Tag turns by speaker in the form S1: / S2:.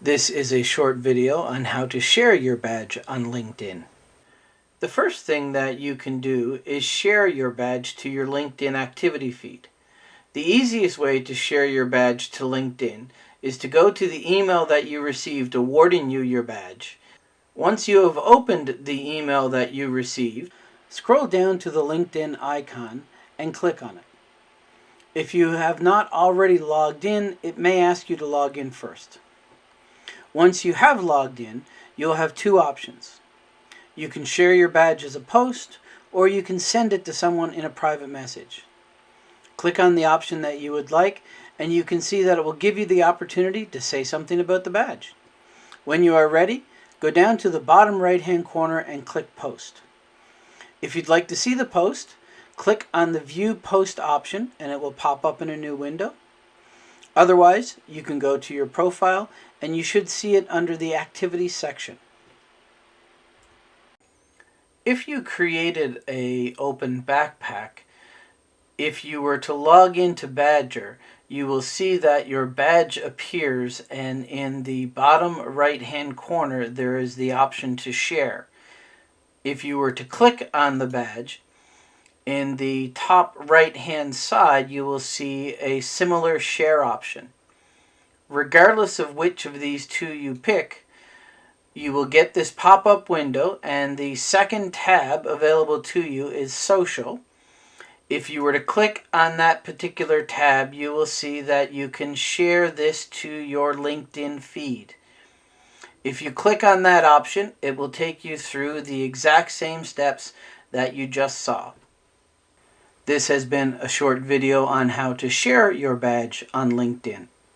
S1: This is a short video on how to share your badge on LinkedIn. The first thing that you can do is share your badge to your LinkedIn activity feed. The easiest way to share your badge to LinkedIn is to go to the email that you received awarding you your badge. Once you have opened the email that you received, scroll down to the LinkedIn icon and click on it. If you have not already logged in, it may ask you to log in first. Once you have logged in, you'll have two options. You can share your badge as a post, or you can send it to someone in a private message. Click on the option that you would like, and you can see that it will give you the opportunity to say something about the badge. When you are ready, go down to the bottom right hand corner and click Post. If you'd like to see the post, click on the View Post option and it will pop up in a new window. Otherwise, you can go to your profile and you should see it under the Activities section. If you created a open backpack, if you were to log into Badgr, you will see that your badge appears and in the bottom right hand corner there is the option to share. If you were to click on the badge, in the top right hand side you will see a similar share option. Regardless of which of these two you pick, you will get this pop-up window and the second tab available to you is social if you were to click on that particular tab, you will see that you can share this to your LinkedIn feed. If you click on that option, it will take you through the exact same steps that you just saw. This has been a short video on how to share your badge on LinkedIn.